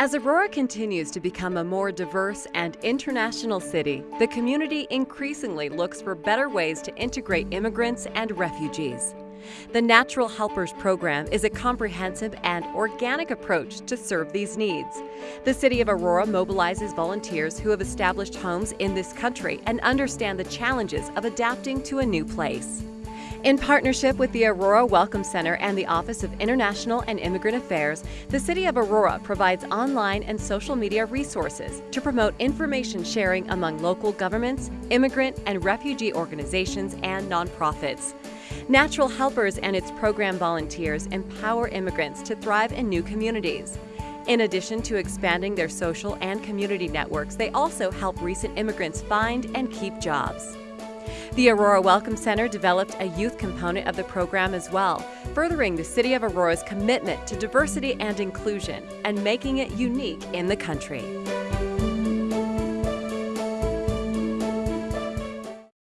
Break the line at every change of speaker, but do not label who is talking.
As Aurora continues to become a more diverse and international city, the community increasingly looks for better ways to integrate immigrants and refugees. The Natural Helpers Program is a comprehensive and organic approach to serve these needs. The City of Aurora mobilizes volunteers who have established homes in this country and understand the challenges of adapting to a new place. In partnership with the Aurora Welcome Center and the Office of International and Immigrant Affairs, the City of Aurora provides online and social media resources to promote information sharing among local governments, immigrant and refugee organizations, and nonprofits. Natural Helpers and its program volunteers empower immigrants to thrive in new communities. In addition to expanding their social and community networks, they also help recent immigrants find and keep jobs. The Aurora Welcome Center developed a youth component of the program as well, furthering the City of Aurora's commitment to diversity and inclusion and making it unique in the country.